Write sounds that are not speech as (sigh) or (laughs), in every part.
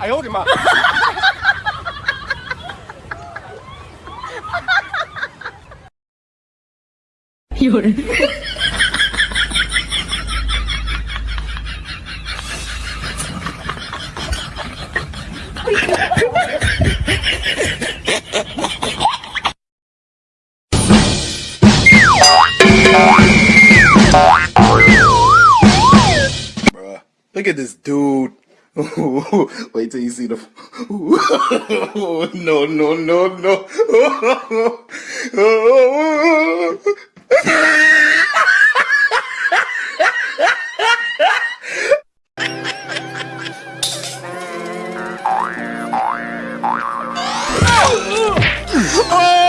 哎呦我的妈！有人， Bruh, look at this dude. Wait till you see the. (laughs) no, no, no, no. (laughs)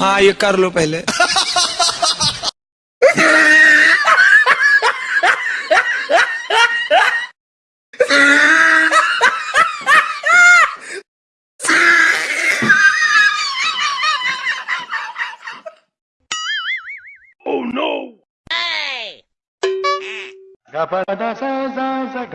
हाँ ये कर लो पहले। Gapada sa